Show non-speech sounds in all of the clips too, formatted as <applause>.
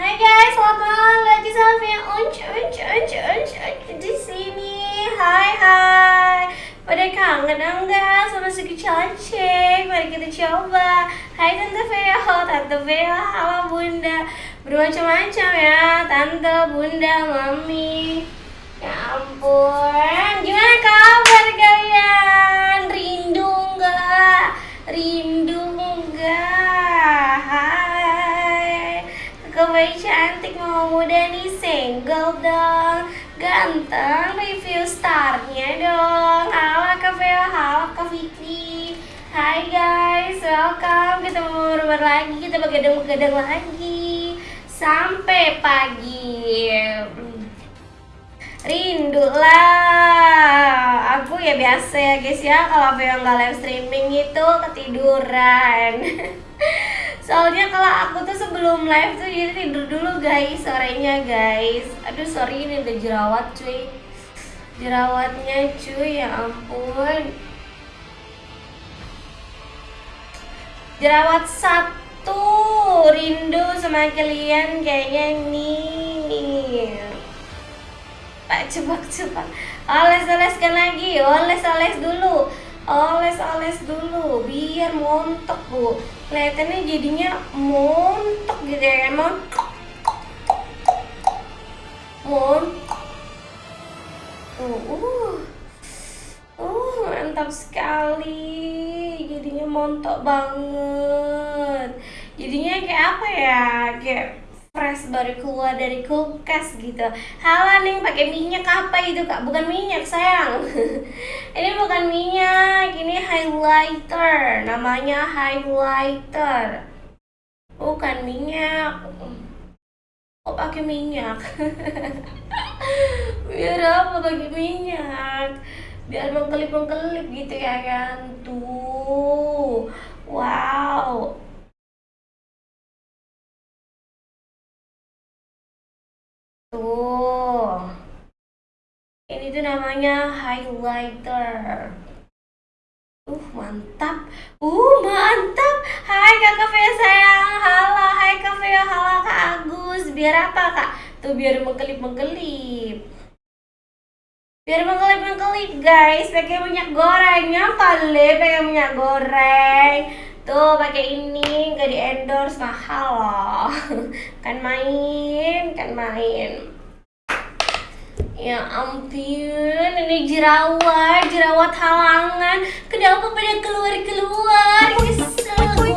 unc unc unc unc unc di sini. Hai hai. Pada kangen enggak sama si cantik? Mari kita coba. Hai Tante Veo, Tante Veo, halo Bunda. Bermacam-macam ya, Tante, Bunda, Mami. Ya ampun, gimana kabar cantik mau muda nih single dong. Ganteng review starnya dong. Halo Kak Veo, halo Kak Vicky. Hai guys, welcome. Kita mau baru lagi, kita begadang-begadang lagi. Sampai pagi. Rindu lah. Aku ya biasa ya guys ya. Kalau Veo nggak live streaming itu ketiduran <laughs> Soalnya kalau aku tuh sebelum live tuh jadi tidur dulu guys sorenya guys. Aduh sorry ini udah jerawat cuy. Jerawatnya cuy ya ampun. Jerawat satu Rindu sama kalian kayaknya nih Pak cepat-cepat. Oles-oleskan lagi Oles-oles dulu oles-oles dulu biar montok bu. Kelihatannya jadinya montok gitu ya montok montok uh, uh. Uh mantap sekali. Jadinya montok banget. Jadinya kayak apa ya? Kayak fresh baru keluar dari kulkas gitu. Halo nih pakai minyak apa itu kak? Bukan minyak sayang. <laughs> Ini bukan minyak ini highlighter. Namanya highlighter. Bukan minyak. Oh pakai minyak? <laughs> Biar apa pakai minyak? Biar mengkelip mengkelip gitu ya kan? Tuh. Wow Tuh. Ini tuh namanya highlighter. Uh, mantap. Uh, mantap. Hai Kakak Veo sayang. Halo, hai Kak Veo. Halo Kak Agus. Biar apa, Kak? Tuh biar mengkelip-mengkelip. Biar mengkelip-mengkelip, guys. Pakai minyak gorengnya kali, pakai minyak goreng. Tuh pakai ini nggak di endorse mahal loh. <laughs> Kan main, kan main. Ya ampun, ini jerawat, jerawat halangan. Kenapa pada keluar-keluar? Kesel gue.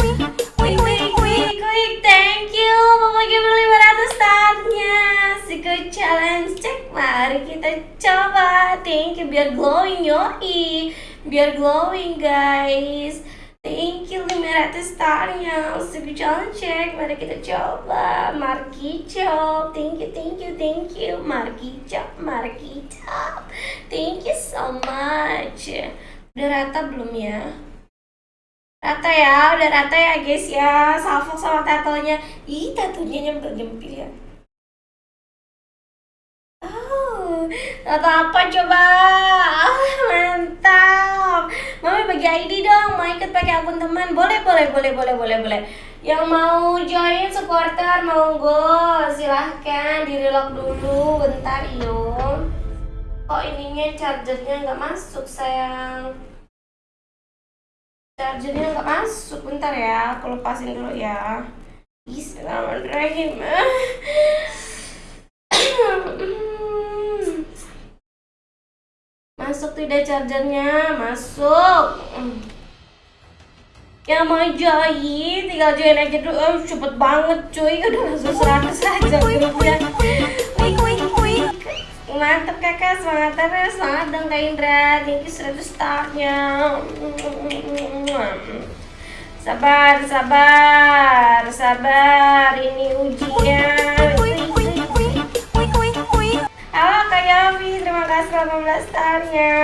Quick, quick, quick, quick. Thank you. Mama Gamer 500 startnya. Siko challenge cek. Mari kita coba. Thank you. Biar glowing yoi. Biar glowing guys. Thank you 500 starnya Usik jalan cek Mari kita coba Marki job Thank you, thank you, thank you Marki job, Marki job. Thank you so much. Udah rata belum ya? Rata ya, udah rata ya guys ya. Salvo sama tatonya. Ih, tatonya nyempil-nyempil ya Tato apa coba? Ah, mantap. Mami bagi ID dong, mau ikut pakai akun teman. Boleh, boleh, boleh, boleh, boleh, boleh. Yang mau join supporter, monggo Silahkan di relock dulu, bentar yuk Kok ininya chargernya nggak masuk sayang? Chargernya nggak masuk, bentar ya Aku lepasin dulu ya. Bismillahirrahmanirrahim <clears throat> Masuk tidak chargernya, masuk. Yang mau join, tinggal join aja dulu. Oh, cepet banget cuy, udah langsung 100 aja grupnya. Wih. Mantap kakak, semangat terus, semangat dong Kak Indra. You 100 startnya. Sabar, sabar, sabar. Ini ujian. Halo Kak Yofi, terima kasih 18 starnya.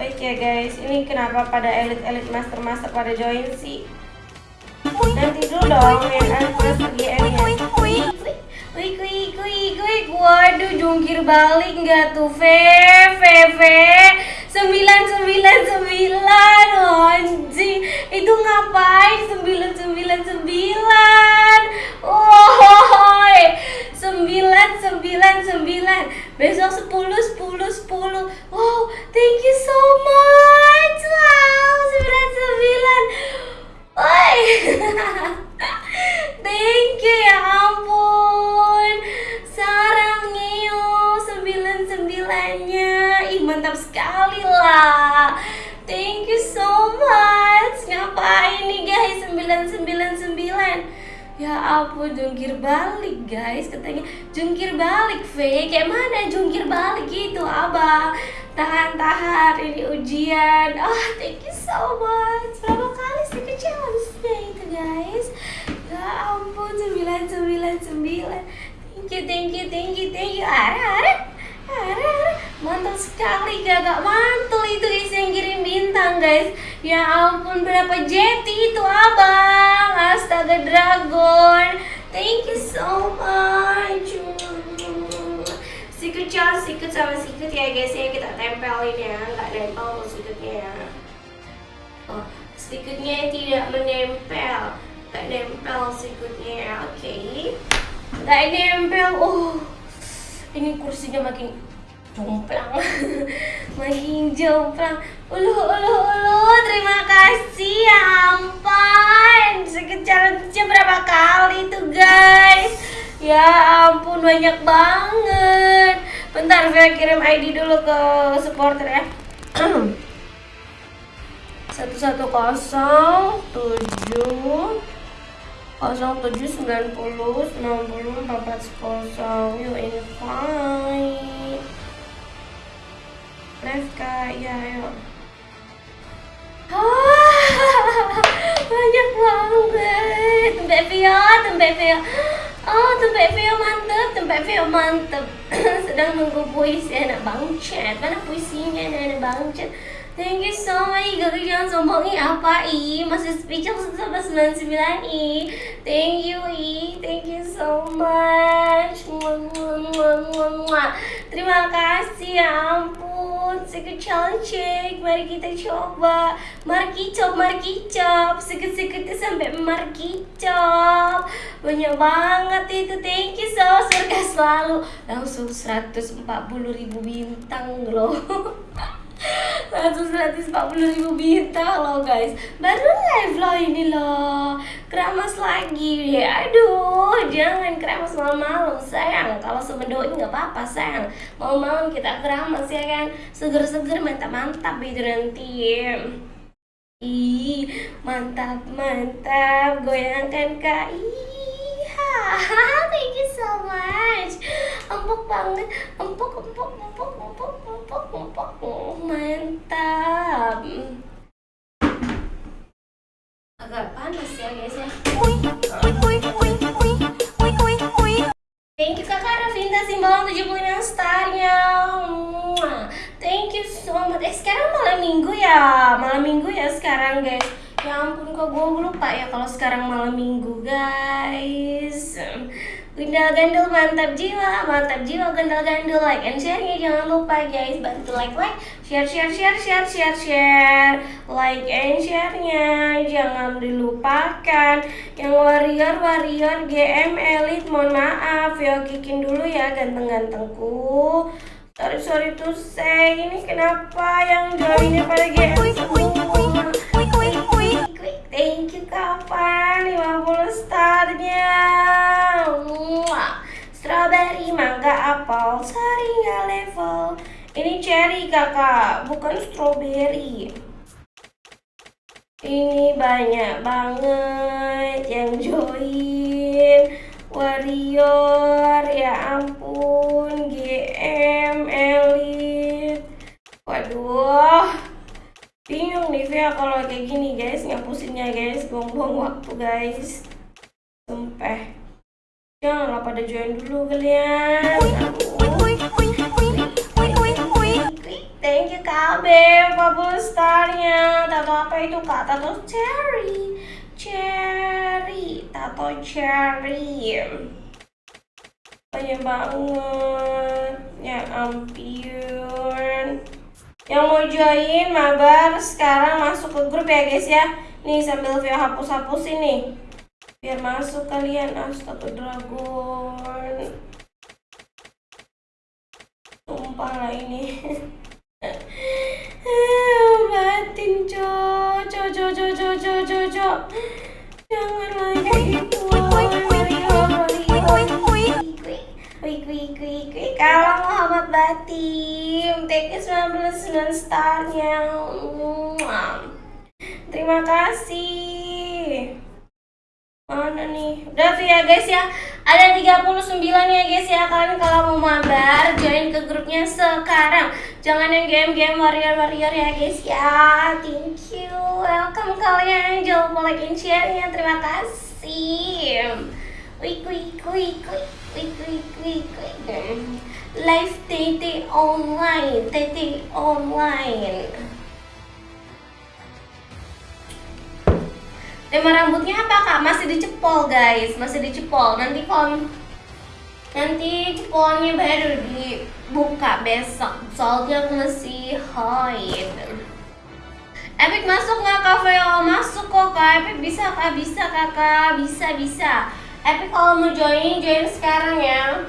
Baik ya guys, ini kenapa pada elit-elit master-master pada join sih? Nanti dulu dong yang first GM-nya. Wih, wih, wih, wih, wih, waduh jungkir balik nggak tuh, Ve, Ve, Ve, sembilan, sembilan, sembilan, anjing, itu ngapain sembilan, sembilan, sembilan? Oh, sembilan, sembilan, sembilan. Besok sepuluh, sepuluh, sepuluh. Wow, thank you so much. Wow, sembilan, sembilan. Oi. <laughs> thank you ya ampun. Sarang Neo sekali lah. Thank you so much. Ngapain nih guys? Sembilan sembilan sembilan. Ya ampun jungkir balik guys Katanya. Jungkir balik V Kayak mana jungkir balik gitu Abang? Tahan-tahan ini ujian. Oh thank you so much. Berapa kali sih ke challenge-nya itu guys? Ya ampun 999 Thank you thank you thank you thank you. Ara ara Ara Mantap sekali gak mantul itu guys yang kirim bintang guys. Ya ampun berapa jeti itu abang. Astaga dragon. Thank you so much. Sikut jangan sikut sama sikut ya guys ya. Kita tempelin ya Nggak nempel sikutnya ya. Oh sikutnya tidak menempel. Nggak nempel sikutnya ya Oke. Okay. Nggak nempel Oh. Ini kursinya makin jomplang <laughs> makin jomplang ulu ulu ulu terima kasih ya ampun. Sekecil berapa kali tuh guys? Ya ampun banyak banget. Bentar saya kirim ID dulu ke supporter ya. <clears throat> Satu satu kosong tujuh kosong tujuh sembilan puluh sembilan puluh empat kosong. Invite let's go ya yuk <laughs> banyak banget. Tempat Vio tempat Vio. Oh tempat Vio mantep tempat Vio mantep. <clears throat> Sedang nunggu puisi anak bangcet mana puisinya anak bangcet Thank you so much, Gak jangan sombong. I apa I Masih speechless sama 99 I Thank you I Thank you so much. Terima kasih. Ya ampun. Secret challenge Mari kita coba. Mari kicop, mari kicop Sikit-sikit sampai mari kicop Banyak banget itu. Thank you so. Surga selalu. Langsung 140 ribu bintang loh langsung 140 ribu bintang loh guys. Baru live loh ini loh. Keramas lagi. Ya aduh jangan keramas malam-malam sayang. Kalau semendoin nggak apa-apa sayang. Mau malam kita keramas ya kan? Seger-seger mantap-mantap itu nanti. Ih mantap mantap goyangkan kak. Ih <laughs> thank you so much. Empuk banget. Empuk empuk empuk empuk mantap. Agak panas ya guys ya. Thank you kakak Ravinta Simbawang 75 starnya. Thank you so much. Eh sekarang malam minggu ya. Malam minggu ya sekarang guys. Ya ampun kok gue lupa ya kalau sekarang malam minggu guys Gundal gandul mantap jiwa, mantap jiwa gundal gandul. Like and share-nya jangan lupa guys. Bantu like like share share share share share share. Like and share-nya jangan dilupakan. Yang warrior warrior GM elite mohon maaf. Yo kikin dulu ya ganteng-gantengku. Sorry sorry to say ini kenapa yang joinnya pada GM semua? Thank you kapan? 50 starnya Mangga, apel, sari nggak level. Ini cherry kakak, bukan strawberry. Ini banyak banget yang join. Warrior, ya ampun GM, Elite. Waduh bingung nih Via kalau kayak gini guys. Ngapusinnya guys. Buang-buang waktu guys. Sumpah janganlah pada join dulu kalian. Thank you KB 40 starnya tato apa itu kak? Tato cherry. Cherry tato cherry. Banyak banget ya ampun. Yang mau join mabar sekarang masuk ke grup ya guys ya. Nih sambil Vio hapus-hapus ini biar masuk kalian astaga dragon tumpah lah ini. <laughs> Batin coco coco coco coco jangan lagi kalau Muhammad Batim TK 19 starnya. Terima kasih mana nih. Udah tuh ya guys ya. Ada 39 ya guys ya. Kalian kalau mau mabar join ke grupnya sekarang. Jangan yang game-game warrior-warrior ya guys ya. Thank you. Welcome kalian. Jangan lupa like and share nya terima kasih. Wik wik wik wik wik wik wik live TT online. TT online tema rambutnya apa kak? Masih dicepol guys. Masih dicepol. Nanti kalau nanti cepolnya baru dibuka besok. Soalnya masih hide Epic masuk nggak kak Veo? Masuk kok kak. Epic bisa kak. Bisa kakak bisa bisa. Epic kalau mau join join sekarang ya.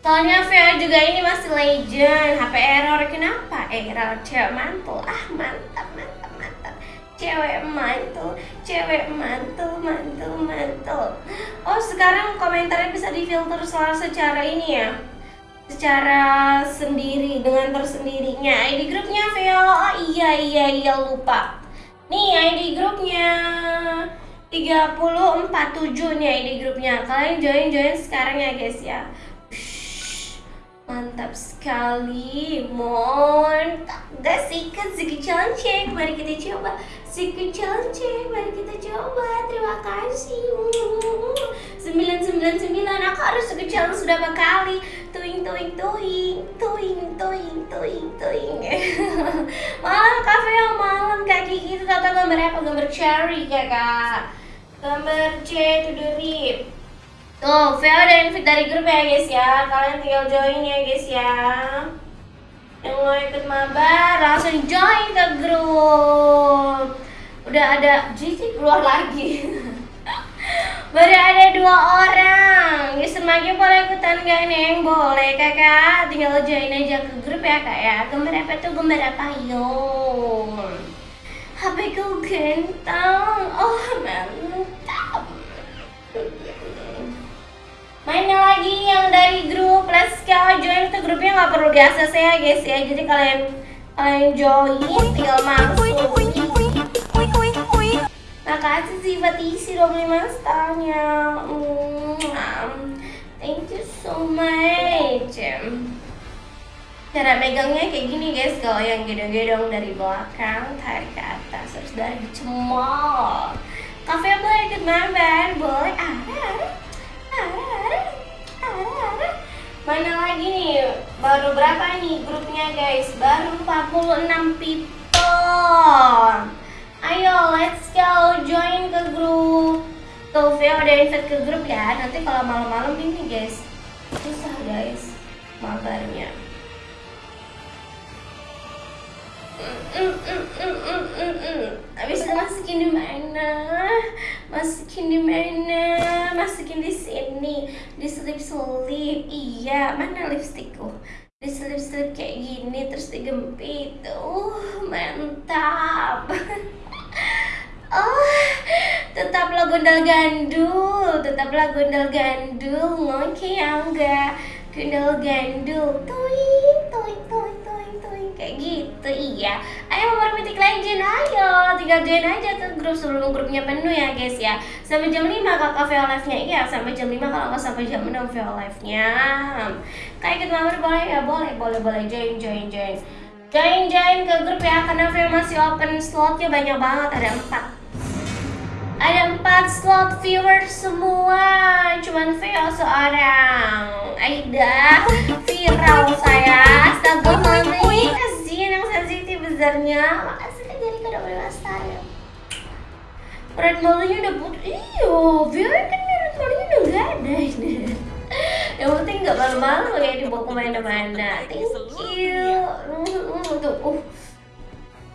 Soalnya Veo juga ini masih legend. HP error. Kenapa? Error? Cewek mantul. Ah mantap mantap. Cewek mantul cewek mantul mantul mantul. Oh sekarang komentarnya bisa difilter secara ini ya. Secara sendiri dengan tersendirinya. ID grupnya Veo oh iya iya iya lupa. Nih ID grupnya. 3047 nih ID grupnya. Kalian join join sekarang ya guys ya. Mantap sekali. Mon gak sih kan segi challenge mari kita coba Secret challenge, mari kita coba. Terima kasih. 999 aku harus secret challenge berapa kali? Tuing tuing tuing, tuing tuing tuing tuing. <laughs> malam kafe yang malam kaki kita tata gambar apa? Gambar cherry kakak. Gambar C to the rip. Tuh, Veo ada invite dari grup ya guys ya. Kalian tinggal join ya guys ya yang mau ikut mabar langsung join ke grup. Udah ada Cici keluar lagi. <laughs> Baru ada dua orang. Ya semakin boleh ikutan gak neng boleh kakak. Tinggal join aja ke grup ya kak ya. Gambar apa tuh? Gambar apa? Yo HP ku gentong oh mantap mainnya lagi yang dari grup. Let's go join. Ke grupnya nggak perlu di ACC ya guys ya. Jadi kalian kalian join tinggal masuk. Makasih sifat isi 25 starnya mm, thank you so much. Cara megangnya kayak gini guys. Kalau yang gedong-gedong dari belakang tarik ke atas terus dari cemol kafe boleh ikut mabar boleh ada Mana lagi nih? Baru berapa nih grupnya guys? Baru 46 people. Ayo, let's go join ke grup. Tuh, Vio udah invite ke grup ya. Nanti kalau malam-malam ini guys, susah guys mabarnya. Habis itu masukin di mana? Masukin di mana? Masukin di sini, di selip-selip. Iya, mana lipstikku? Di selip-selip kayak gini terus digempit. Uh, mantap. <laughs> Oh, tetaplah gondal gandul, tetaplah gondal gandul, ngoke ya enggak? Gondal gandul, tuing, tuing, tuing, gitu, iya. Ayo mau Mythic Legend, ayo, tinggal join aja ke grup sebelum grupnya penuh ya guys ya. Sampai jam 5 kakak VO live-nya, iya sampai jam 5 kalau nggak sampai jam 6 VO live-nya. Kayak gitu mabar boleh ya, boleh, boleh, boleh, join, join, join. Join, join ke grup ya, karena VO masih open slotnya banyak banget, ada 4 ada empat slot viewer semua. Cuman Veo seorang. Aida Viral saya mami Kasian yang sensitif besarnya. Makasih kan jadi kado berwasta ya Berat malunya udah putih Iyo Veo kan berat malunya udah gak ada ini. Yang penting gak malu-malu ya dibawa ke mana-mana. Thank you. Tuh. Uh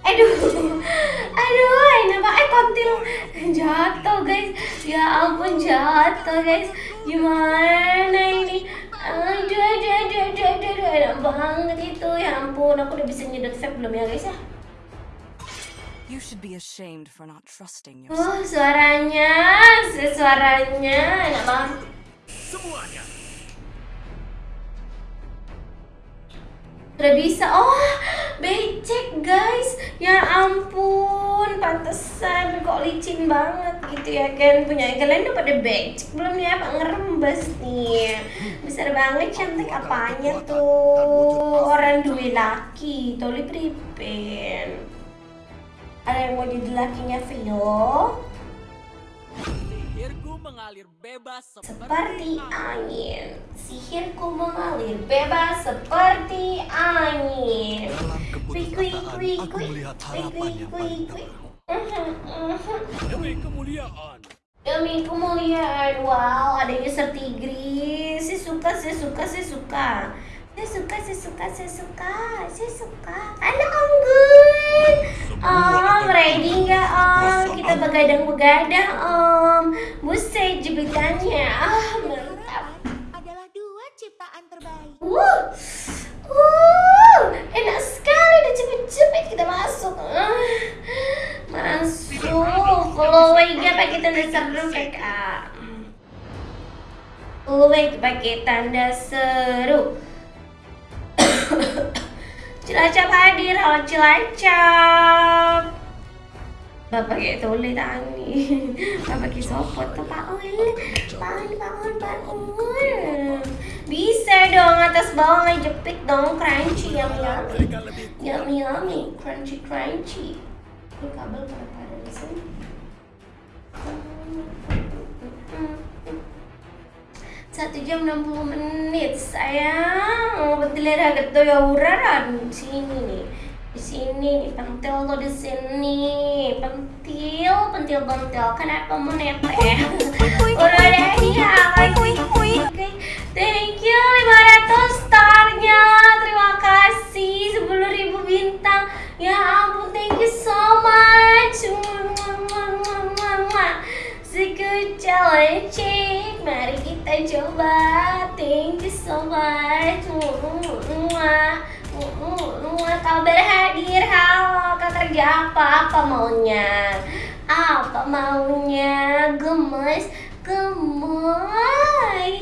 aduh aduh enak banget eh kontil jatuh guys ya ampun jatuh guys gimana ini aduh aduh aduh aduh aduh, aduh. enak banget itu ya ampun aku udah bisa nyedot vape belum ya guys ya You should be ashamed for not trusting Oh, yourself. suaranya, suaranya enak banget. Semuanya. Udah bisa. Oh, becek guys. Ya ampun, pantesan kok licin banget gitu ya kan. Punya kalian udah pada becek belum ya? Pak ngerembes nih. Besar banget cantik apanya tuh. Orang duwe laki, toli pripen. Ada yang mau jadi lakinya Vio? Mengalir bebas Seperti angin, sihirku mengalir bebas seperti angin. Dalam kui aku melihat harapan yang paling <laughs> demi kemuliaan. Demi kemuliaan, wow, ada user tigris. Saya suka, saya suka, saya suka. Saya suka, saya suka, saya suka, saya suka. Anak anggun. Om, ready nggak om? Kita begadang-begadang om. Buset jepitannya, ah mantap. adalah dua ciptaan terbaik. Uh, uh, enak sekali udah cepet-cepet kita masuk. Ah, masuk. Kalau Wega pakai tanda seru kakak. Wega pakai tanda seru. Cilacap hadir, halo Cilacap. Bapak kayak tole tani. Bapak kayak sopot tuh Pak Ul. Bangun, bangun, bangun. Bisa dong atas bawah ngejepit dong crunchy yummy yummy. Yummy yummy, crunchy crunchy. Ini kabel kenapa ada di sini? Satu jam 60 menit sayang. Pentil agak tuh ya uraran sini nih. Di sini nih pentil lo di sini. Pentil pentil pentil. Kenapa mau nempel udah deh ya Oke, thank you 500 starnya. Terima kasih. 10.000 bintang. Ya ampun thank you so much Challenge Mari kita coba Thank you so much Kabar hadir Halo Kak kerja apa? Apa maunya? Apa maunya? Gemes Gemoy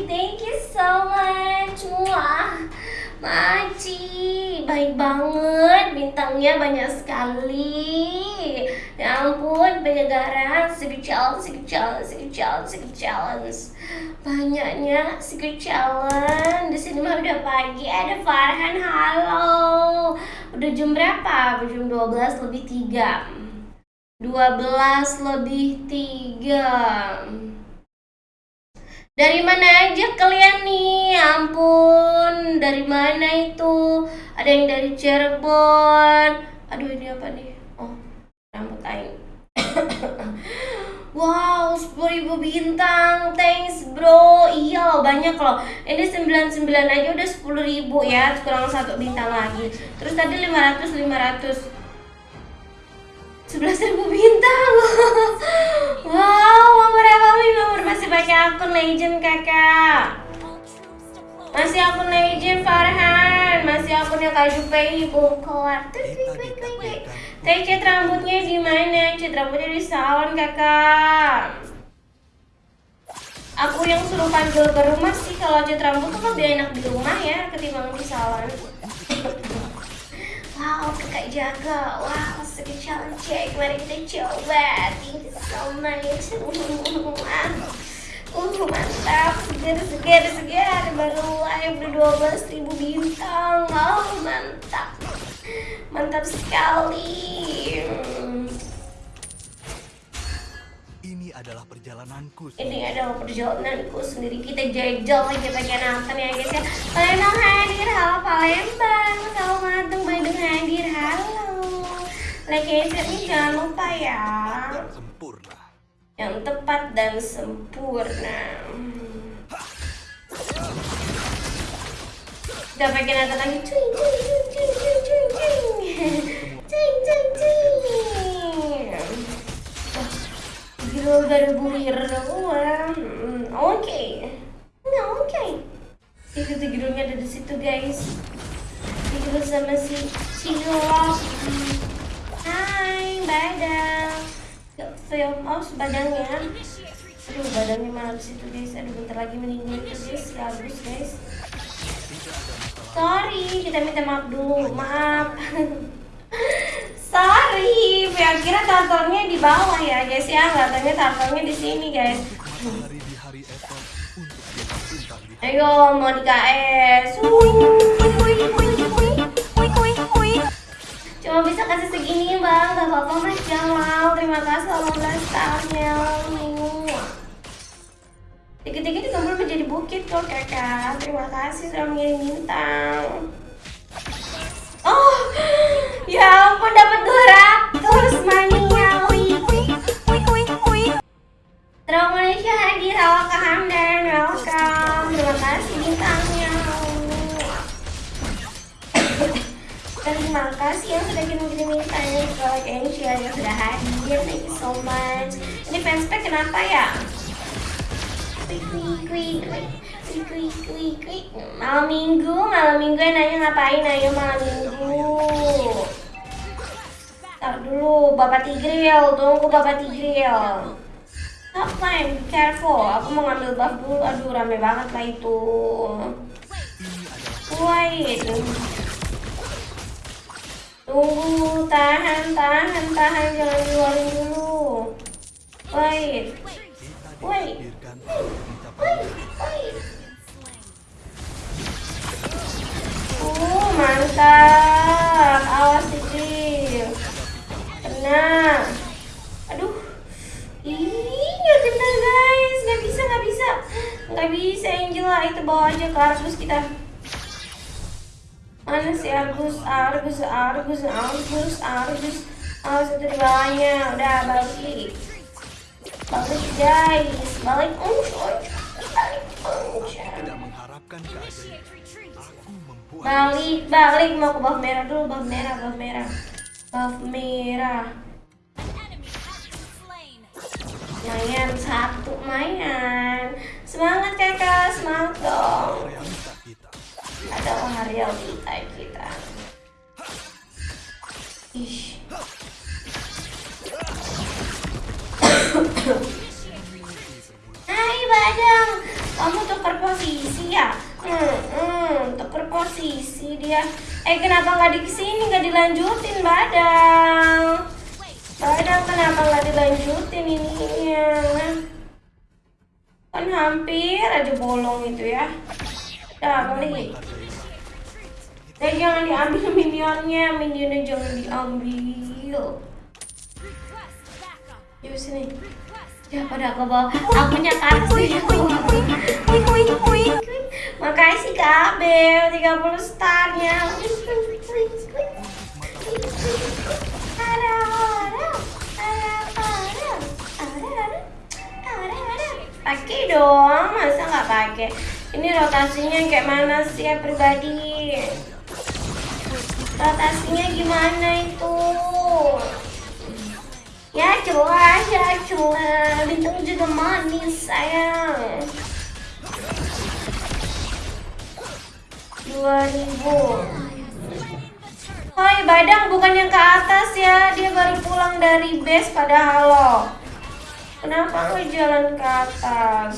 Thank you so much Mua. Maci Baik banget Bintangnya banyak sekali. Ya ampun penyegaran Secret challenge Secret challenge Secret challenge Secret challenge. Banyaknya Secret challenge. Di sini mah udah pagi Ada Farhan Halo. Udah jam berapa? Jam 12 lebih 3 12 lebih 3 dari mana aja kalian nih? Ya Ampun, dari mana itu? Ada yang dari Cirebon. Aduh, ini apa nih? Oh, rambut aing. <coughs> wow, 10.000 bintang. Thanks, bro. Iya loh, banyak loh. Ini 99 aja udah 10.000 ya, kurang satu bintang lagi. Terus tadi 500 500 11.000 bintang <laughs> Wow, nomor apa nih? Nomor masih pakai akun legend kakak Masih akun legend Farhan Masih akunnya Kak Jupei Bongkar Teh cat rambutnya di mana? Cat rambutnya di salon kakak Aku yang suruh panggil ke rumah sih Kalau cat rambut tuh lebih enak di rumah ya Ketimbang di salon Wow, kakak jaga. Wow, challenge check. Mari kita coba. Thank you so much. <laughs> Uh, mantap. Segar, segar, segar. Baru live udah 12 ribu bintang. Oh, mantap. Mantap sekali. Ini adalah perjalananku. Ini adalah perjalananku sendiri Kita jajal lagi pakai Nathan ya guys ya Palembang hadir, halo Palembang Halo Matung, Bandung hadir, halo Like nih jangan lupa ya sempurna yang tepat dan sempurna. Udah pakai nada lagi, cing cing cing cing cing cing cing cing. cuy, cuy. Dari bulir. Hmm, oke, no oke. Itu tigrunya ada di situ guys. Tigru sama si Cilok. Hi, bye dah film oh badangnya. Aduh, badannya malah di situ guys. Aduh, bentar lagi meninggal itu guys. Bagus guys. Sorry, kita minta maaf dulu. Maaf. <laughs> Sorry, ya kira turtle-nya di bawah ya guys ya. Nggak turtle-nya di sini guys. Matahari di hari esok untuk kita bintang Cuma bisa kasih segini bang, gak apa-apa mas Jamal. Terima kasih 18 tahunnya Dikit-dikit dikumpul menjadi bukit kok kakak. Terima kasih sudah mengirim bintang Oh, ya ampun dapat 200 mania Terima Malaysia hadir, Awaka Hamdan, welcome. Terima kasih bintangnya Terima kasih yang sudah kirim-kirim bintangnya Kalau Asia yang sudah hadir, thank you so much Ini fanspage kenapa ya? Klik, klik, klik, klik Klik, klik, klik, Malam minggu, malam minggu yang nanya ngapain Ayo malam minggu Ntar dulu, Bapak Tigril, tunggu Bapak Tigril Stop time, careful. Aku mau ngambil buff dulu. Aduh, rame banget lah itu. Wait. Tunggu, tahan, tahan, tahan. Jangan keluarin dulu. Wait. Wait. Wait, wait. Uh, mantap. Awas dikit. Kena. Aduh. Ih, nggak kena guys. Nggak bisa, nggak bisa. Nggak bisa Angela. Itu bawa aja ke Argus kita. Mana sih Argus? Argus, Argus, Argus, Argus. Argus itu di bawahnya. Udah balik. Balik guys. Balik. Unch, unch. Balik, unch. Balik, balik mau ke buff merah dulu, buff merah, buff merah. Buff merah. Lumayan satu lumayan. Semangat kakak, semangat dong. Adalah realita kita. Ish. Hai Badang, kamu tuker posisi ya? Hmm, hmm, tuker posisi dia. Eh kenapa nggak di sini nggak dilanjutin Badang? Badang kenapa nggak dilanjutin ininya? Kan hampir aja bolong itu ya. Dah balik. Eh jangan diambil <laughs> minionnya, minionnya jangan diambil. Yuk sini. Ya pada ke bawah. Akunya ke atas deh. Makasih Kak Abel 30 starnya. Ada, ada, Pakai dong, masa nggak pakai? Ini rotasinya kayak mana sih ya pribadi? Rotasinya gimana itu? Ya jelas, ya jelas. Bintang juga manis sayang. 2000 Hai Badang bukan yang ke atas ya Dia baru pulang dari base padahal lo Kenapa lo jalan ke atas?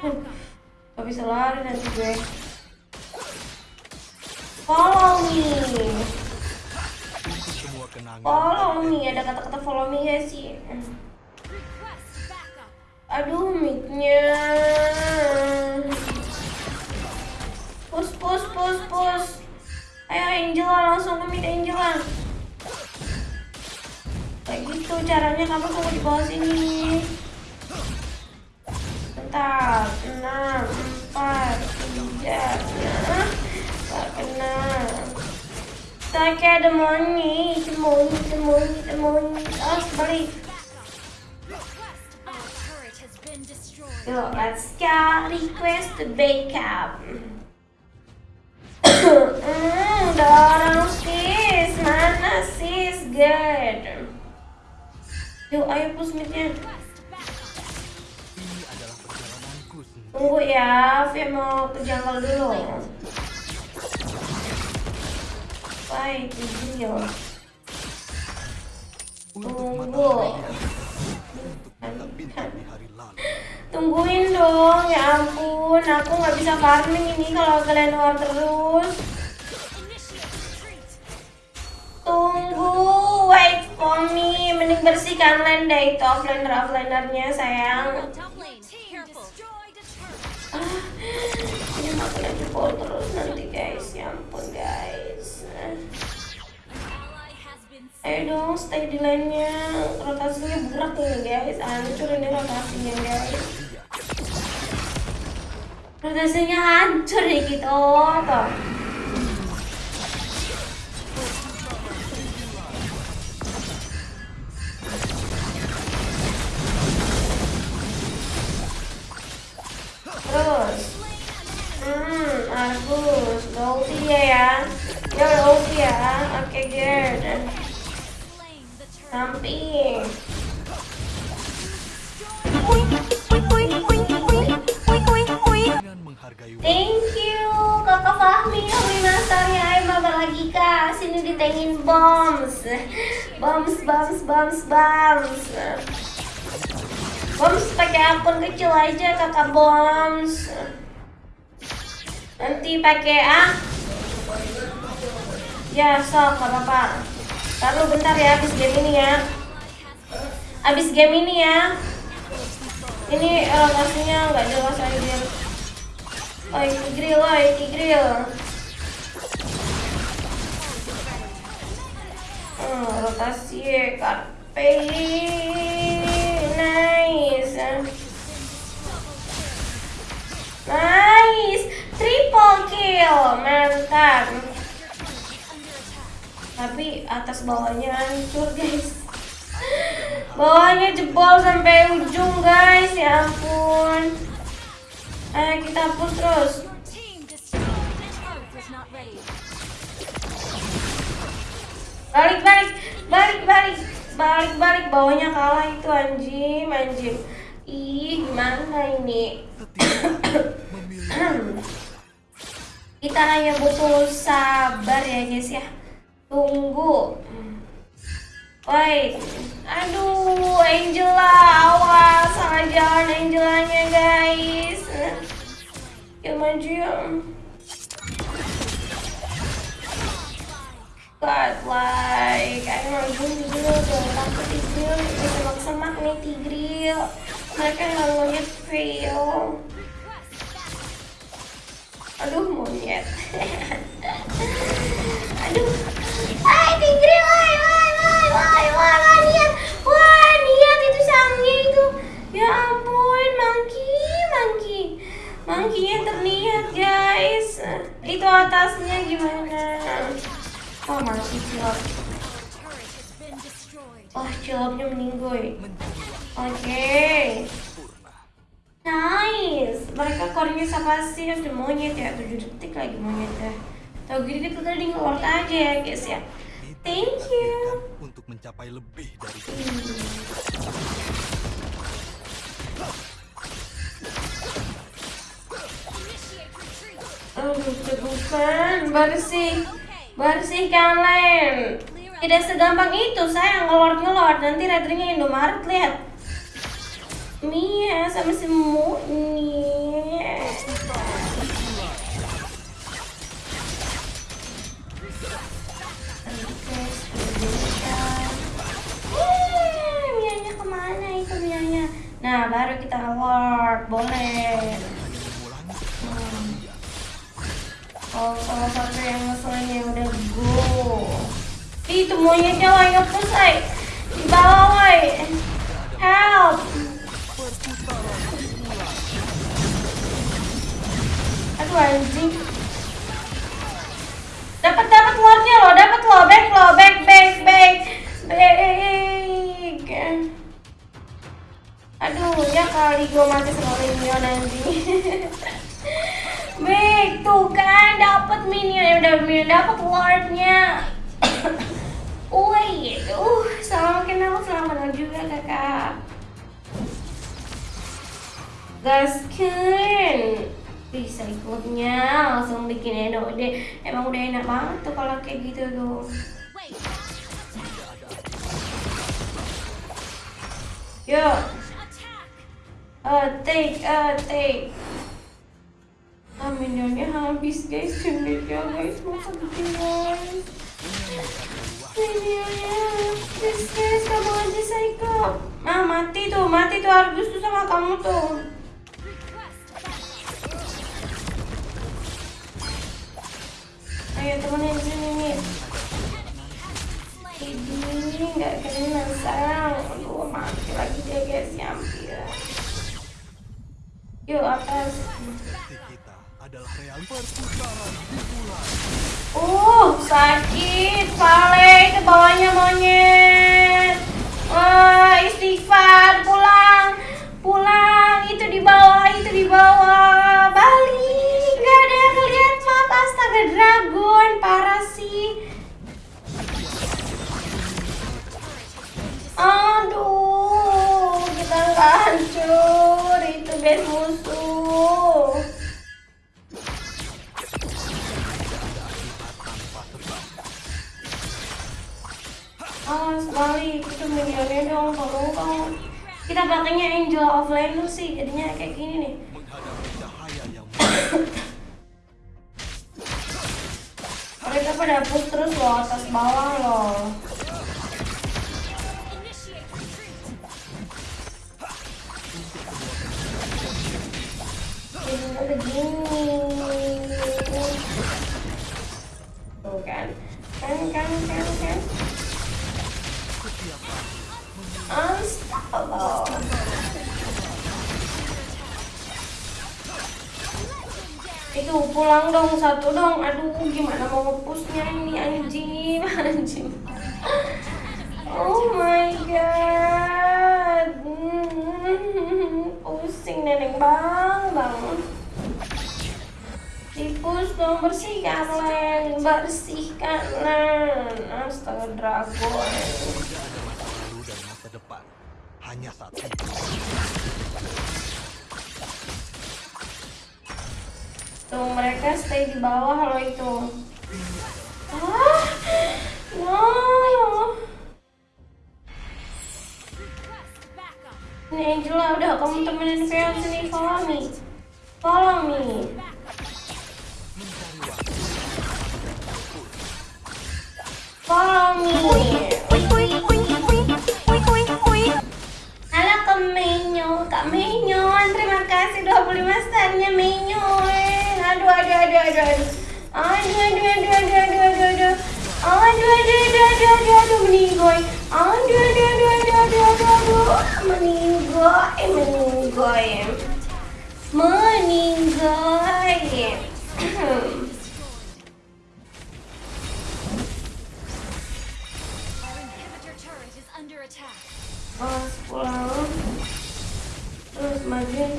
Hmm, Gak bisa lari nanti gue Follow me. Follow me Ada kata-kata follow me gak sih? Aduh mic-nya Push push push push Ayo Angela langsung ke mid Angela Kayak gitu caranya kamu tunggu di bawah sini Bentar enam empat tiga nah, Gak kena Kayak ada moni, temoni, temoni, temoni Oh balik Yo, let's go. Request the backup. <coughs> hmm, dorong sis. Mana sis? Good. Yuk, ayo push midnya. Tunggu ya, Via mau ke jungle dulu. Baik, Tigreal. Untuk Tunggu. Tungguin dong, ya ampun. Aku nggak bisa farming ini kalau kalian war terus. Tunggu, wait me. Mending bersihkan lane deh itu offlaner offlanernya sayang. Ah, ini makin jebol terus nanti guys. Ya ampun guys. Ayo dong, stay di lane-nya. Rotasinya berat ini guys. Hancur ini rotasinya guys. Rotasinya hancur ya gitu. Tuh. Hmm, Agus. Gak ulti dia ya. Dia udah ulti ya. Oke, good. Samping. Thank you, Kakak Fahmi, Holy Masternya. Ayo mabar lagi kak. Sini ditengin bombs, bombs, bombs, bombs, bombs. Bombs pakai akun kecil aja kakak bombs. Nanti pakai ah. Ya sok gak apa-apa. Taruh bentar ya habis game ini ya. Habis game ini ya. Ini lokasinya nggak jelas aja. Oi, Tigril, oi, Tigril. Hmm, rotasi karpe. Nice. Nice. Triple kill. Mantap. Tapi atas bawahnya hancur, guys. Bawahnya jebol sampai ujung, guys. Ya ampun. Ayo kita push terus. Balik, balik, balik, balik, balik, balik. Bawahnya kalah itu anjing, anjing. Ih, gimana ini? Kita hanya butuh sabar ya guys ya. Tunggu. Wait. Aduh, Angela, awas salah jalan Angelanya guys. Ya maju ya. God, like, ayo maju dulu dong, takut Tigril, semak-semak nih Tigril. Mereka nggak ngeliat fail. Aduh, monyet. <laughs> Aduh. Hai, Tigril, woi, woi, woi, woi, woi, woi, lihat. Wah, lihat itu sangnya itu. Ya ampun, monkey, monkey. Monkey-nya terlihat, guys. Itu atasnya gimana? Oh, masih cilok. Oh, ciloknya meninggoy. Oke. Nice. Mereka core-nya siapa sih? Ada monyet ya. 7 detik lagi monyetnya. Tahu gini kita tadi nge aja ya, guys ya. Thank you. untuk mencapai lebih dari Aduh, cegukan. Bersih. Bersih kalian. Tidak segampang itu, saya ngelord-ngelord. Nanti radernya Indomaret, lihat. Mia sama si Muni. Ke mana itu? Nah, baru kita lord, boleh. Hmm. Oh, salah satu yang ngeselinnya udah go. Itu monyetnya lagi nge-push. Di bawah. Help. Aduh, anjing. Dapat dapat lordnya loh, dapat loh, back loh, back back back back. Aduh, ya kali gue mati sekali minion anjing. <laughs> Baik, tuh kan dapat minion, ya udah minion dapat lordnya. <coughs> Wait, uh, salam kenal, selamat kenal juga kakak. Gaskin, bisa ikutnya langsung bikin Eno deh. Emang udah enak banget tuh kalau kayak gitu tuh. Yo, uh, take, uh. Ah, minionnya habis guys, sendirinya guys, masa gitu guys. Minionnya habis guys, kamu aja Saiko. Ah, mati tuh, mati tuh Argus tuh sama kamu tuh. Ayo temenin sini nih. Ini nggak kena sayang. Aduh, mati lagi dia guys, ya ampun. Yuk atas. Adalah. Uh, sakit, Vale, ke bawahnya monyet. Wah, istighfar, pulang, pulang, itu di bawah, itu di bawah, dragon, parah sih. Aduh, kita nggak hancur, itu base musuh. Awas balik, itu minionnya dong, tolong dong. Kita pakainya Angel of Leno sih, jadinya kayak gini nih. <coughs> Mereka pada push terus loh, atas bawah loh. Udah. Itu pulang dong satu dong. Aduh, gimana mau ngepushnya ini anjing, anjing. Oh my god. Pusing neneng bang, bang. Dipus dong bersihkan len, bersihkan len. Astaga dragon. masa depan. Hanya satu. Tuh mereka stay di bawah loh itu. Ah, no. Ini Angela udah kamu temenin Veo sini follow me. Follow me. Follow me. Halo Kak Menyo, Kak Menyon, terima kasih 25 starnya Menyon. Aduh, aduh, aduh, aduh, aduh. Aduh, aduh, aduh, aduh, aduh, aduh, aduh. Aduh, aduh, aduh, aduh, aduh, aduh, meninggoy. Aduh, aduh, aduh, aduh, aduh, aduh, aduh. Meninggoy, meninggoy. Meninggoy. Our inhibitor turret is under attack. Awas pulang. Terus majuin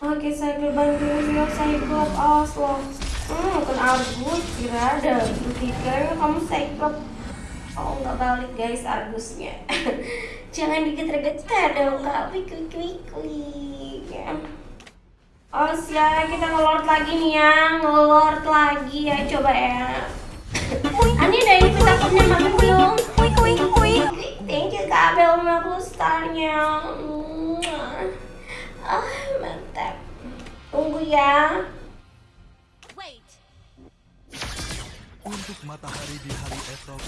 Oke, Cyclops bantuin Vio Cyclops. Awas lo. Hmm, kan Argus. Kira ada. Kira kamu Cyclops. Oh, nggak balik guys Argusnya. <laughs> Jangan digetar-getar dong, Kak. Wik, wik, wik, wik. Ya. Oh, ya kita ngelord lagi nih ya. Ngelord lagi ya. Coba ya. Ani udah ini kita punya makan belum? Thank you Kak Bel 50 starnya. Ah. Tunggu ya. Wait. Untuk matahari di hari esok.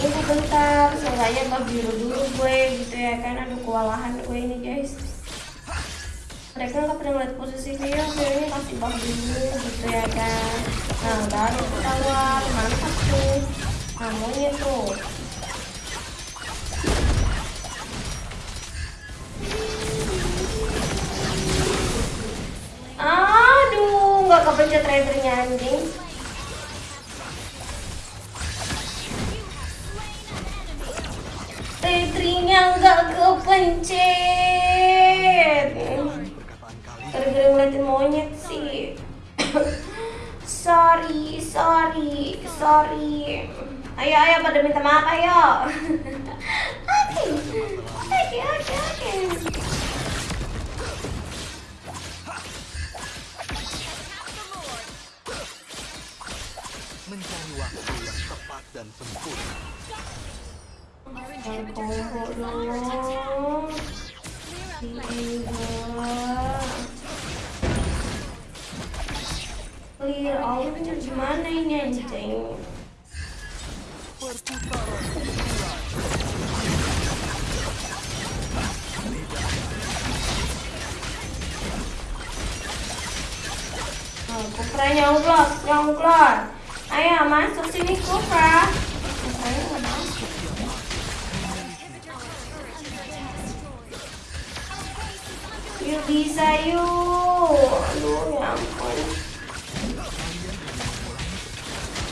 Untuk Tunggu bentar, seenggaknya nggak biru dulu gue gitu ya kan. Aduh kewalahan gue ini guys. Mereka nggak pernah ngeliat posisi dia, dia ini kasih bug dulu gitu ya kan. Nah baru ketahuan, mantap tuh. Kamunya tuh. Kepencet ridernya anjing. Ridernya nggak kepencet. Gara-gara ngeliatin monyet sih. <coughs> sorry, sorry. sorry. Ayo, ayo pada minta maaf, ayo. <laughs> attack. dong. Clear all gimana ini anjing? Hiburan. Oh, Kupra nyongklot, nyongklot. Ayo masuk sini nggak masuk. Yuk bisa yuk. Aduh ya ampun.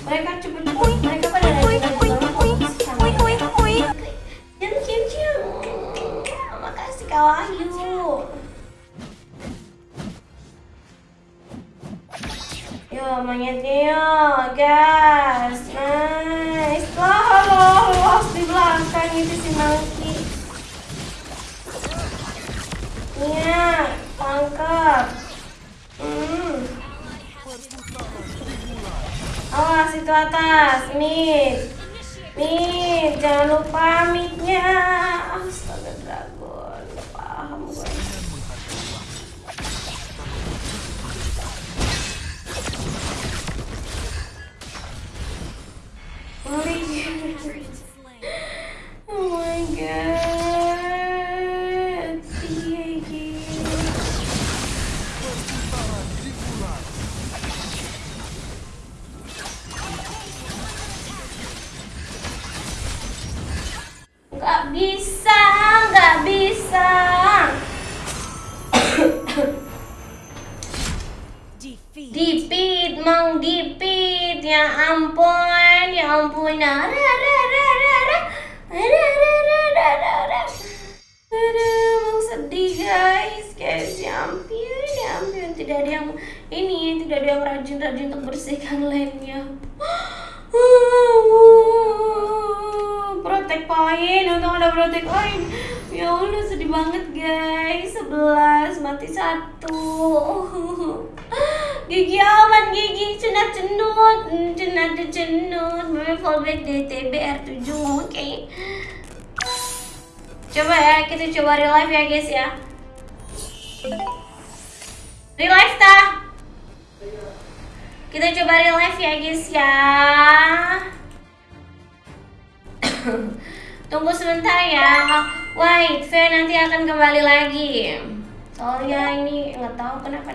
Mereka cepet. Mereka pada Cium cium cium. Makasih Kak Wahyu. Yo monyetnya yo, gas, nice. Lah halo, los di belakang itu si Monkey. Iya, tangkap. Hmm. Awas itu atas, mid. Mid, jangan lupa midnya. Oh my god. Nggak bisa, nggak bisa. Dipit, mang dipit. Ya ampun, ampun. Ara, ara, ara, ara, ara. Ara, ara, ara, ara, ara, ara. Sedih guys, guys. Ya ampun, ya. Tidak ada yang ini, tidak ada yang rajin-rajin untuk bersihkan lane-nya. Protek poin, untung ada protek poin. Ya Allah sedih banget guys. 11 mati satu. Gigi aman gigi cenat cenut, cenat cenut. Meme fallback DTB R7 oke. Coba ya, kita coba real life ya guys ya. Real life ta? Kita coba real life ya guys ya. <coughs> Tunggu sebentar ya. Wait, Fair nanti akan kembali lagi. Soalnya ini nggak tahu kenapa